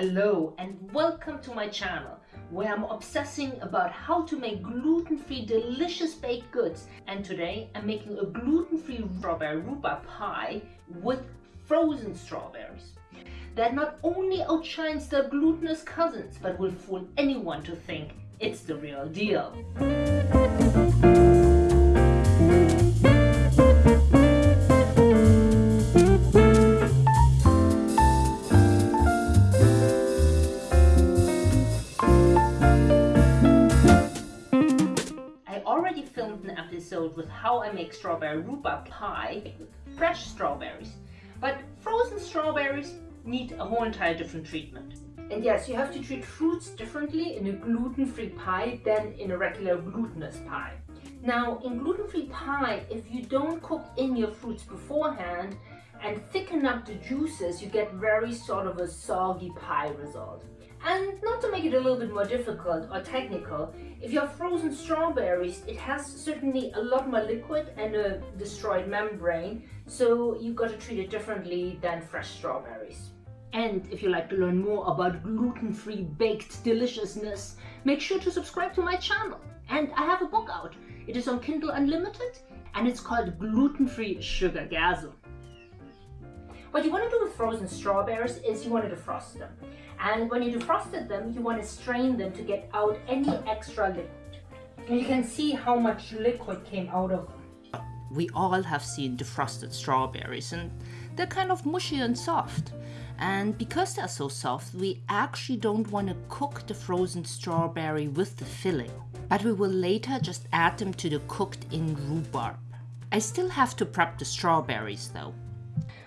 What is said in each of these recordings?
Hello and welcome to my channel where I'm obsessing about how to make gluten-free delicious baked goods and today I'm making a gluten-free strawberry rhubarb pie with frozen strawberries that not only outshines their glutinous cousins but will fool anyone to think it's the real deal. How I make strawberry rhubarb pie with fresh strawberries. But frozen strawberries need a whole entire different treatment. And yes, you have to treat fruits differently in a gluten-free pie than in a regular glutinous pie. Now, in gluten-free pie, if you don't cook in your fruits beforehand and thicken up the juices, you get very sort of a soggy pie result. And not to make it a little bit more difficult or technical, if you have frozen strawberries, it has certainly a lot more liquid and a destroyed membrane, so you've got to treat it differently than fresh strawberries. And if you'd like to learn more about gluten-free baked deliciousness, make sure to subscribe to my channel. And I have a book out. It is on Kindle Unlimited and it's called Gluten-Free Sugar Sugargasm. What you want to do with frozen strawberries is you want to defrost them. And when you defrosted them, you want to strain them to get out any extra liquid. And you can see how much liquid came out of them. We all have seen defrosted strawberries and they're kind of mushy and soft. And because they're so soft, we actually don't want to cook the frozen strawberry with the filling. But we will later just add them to the cooked in rhubarb. I still have to prep the strawberries though.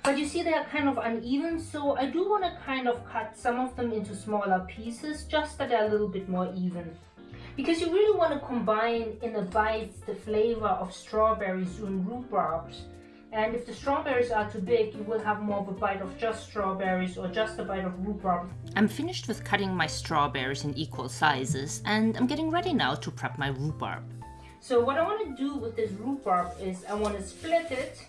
But you see they are kind of uneven, so I do want to kind of cut some of them into smaller pieces, just that they're a little bit more even. Because you really want to combine in the bites the flavor of strawberries and rhubarbs. And if the strawberries are too big, you will have more of a bite of just strawberries or just a bite of rhubarb. I'm finished with cutting my strawberries in equal sizes and I'm getting ready now to prep my rhubarb. So what I want to do with this rhubarb is I want to split it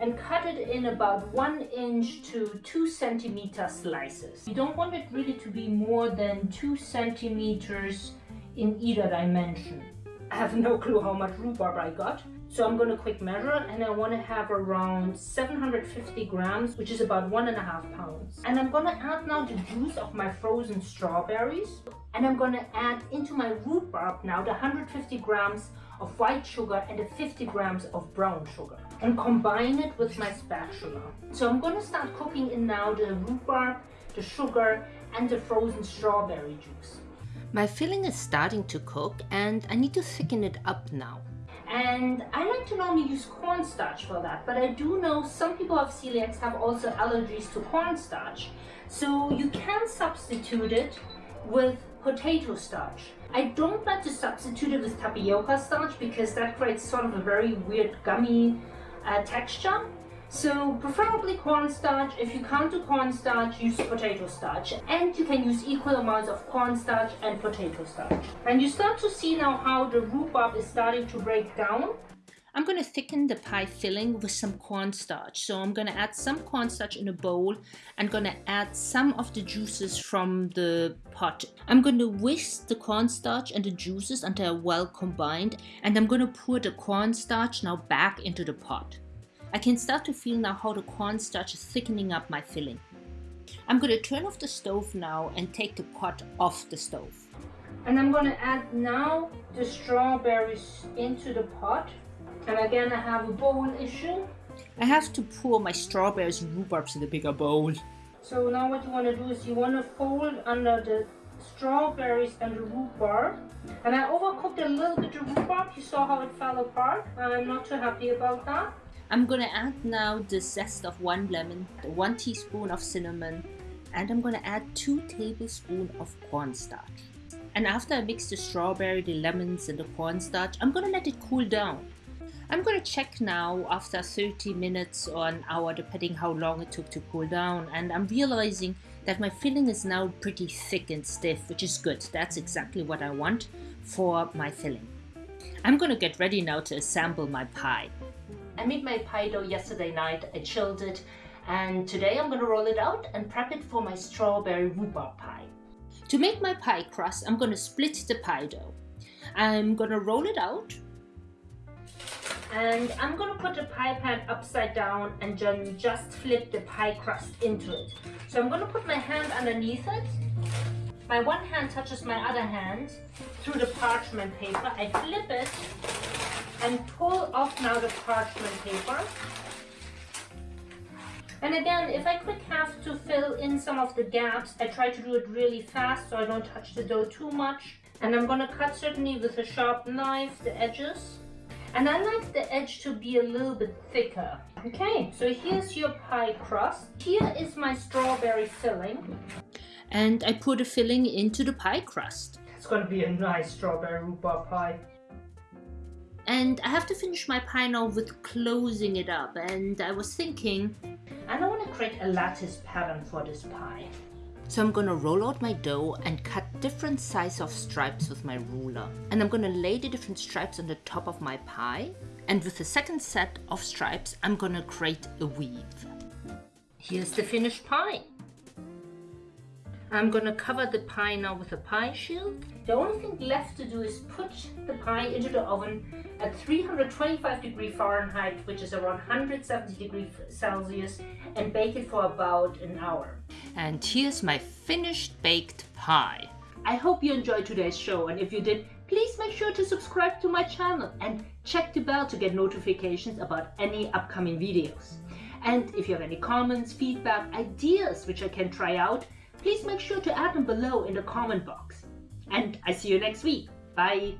and cut it in about one inch to two centimeter slices. You don't want it really to be more than two centimeters in either dimension. I have no clue how much rhubarb I got. So I'm going to quick measure and I want to have around 750 grams, which is about one and a half pounds. And I'm going to add now the juice of my frozen strawberries. And I'm going to add into my rhubarb now the 150 grams of white sugar and the 50 grams of brown sugar and combine it with my spatula. So I'm going to start cooking in now the rhubarb, the sugar and the frozen strawberry juice. My filling is starting to cook and I need to thicken it up now. And I like to normally use cornstarch for that, but I do know some people have celiacs have also allergies to cornstarch. So you can substitute it with potato starch. I don't like to substitute it with tapioca starch because that creates sort of a very weird gummy uh, texture. So preferably cornstarch. If you can't do cornstarch, use potato starch. And you can use equal amounts of cornstarch and potato starch. And you start to see now how the rhubarb is starting to break down. I'm going to thicken the pie filling with some cornstarch. So I'm going to add some cornstarch in a bowl. I'm going to add some of the juices from the pot. I'm going to whisk the cornstarch and the juices until they're well combined. And I'm going to pour the cornstarch now back into the pot. I can start to feel now how the cornstarch is thickening up my filling. I'm going to turn off the stove now and take the pot off the stove. And I'm going to add now the strawberries into the pot. And again, I have a bowl issue. I have to pour my strawberries and rhubarbs in the bigger bowl. So now what you want to do is you want to fold under the strawberries and the rhubarb. And I overcooked a little bit of rhubarb. You saw how it fell apart. I'm not too happy about that. I'm gonna add now the zest of one lemon, one teaspoon of cinnamon, and I'm gonna add two tablespoons of cornstarch. And after I mix the strawberry, the lemons and the cornstarch, I'm gonna let it cool down. I'm gonna check now after 30 minutes or an hour depending how long it took to cool down and I'm realizing that my filling is now pretty thick and stiff which is good. That's exactly what I want for my filling. I'm gonna get ready now to assemble my pie. I made my pie dough yesterday night, I chilled it, And today I'm going to roll it out and prep it for my strawberry rhubarb pie. To make my pie crust, I'm going to split the pie dough. I'm going to roll it out. And I'm to put the pie pan upside down and then just flip the pie crust into it. So I'm to put my hand underneath it. My one hand touches my other hand through the parchment paper. I flip it and pull off now the parchment paper. And again, if I quick have to fill in some of the gaps, I try to do it really fast so I don't touch the dough too much. And I'm gonna cut certainly with a sharp knife the edges. And I like the edge to be a little bit thicker. Okay, so here's your pie crust. Here is my strawberry filling. And I put a filling into the pie crust. It's gonna be a nice strawberry rhubarb pie. And I have to finish my pie now with closing it up. And I was thinking, and I want to create a lattice pattern for this pie. So I'm gonna roll out my dough and cut different size of stripes with my ruler. And I'm gonna lay the different stripes on the top of my pie. And with the second set of stripes, I'm gonna create a weave. Here's the finished pie. I'm gonna cover the pie now with a pie shield. The only thing left to do is put the pie into the oven at 325 degree Fahrenheit, which is around 170 degrees Celsius, and bake it for about an hour. And here's my finished baked pie. I hope you enjoyed today's show, and if you did, please make sure to subscribe to my channel and check the bell to get notifications about any upcoming videos. And if you have any comments, feedback, ideas which I can try out, please make sure to add them below in the comment box. And I see you next week. Bye!